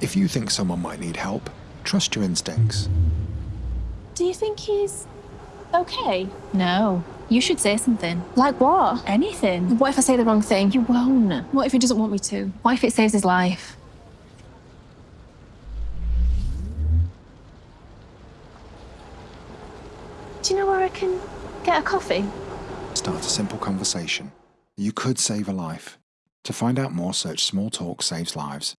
If you think someone might need help, trust your instincts. Do you think he's okay? No. You should say something. Like what? Anything. What if I say the wrong thing? You won't. What if he doesn't want me to? What if it saves his life? Do you know where I can get a coffee? Start a simple conversation. You could save a life. To find out more, search Small Talk Saves Lives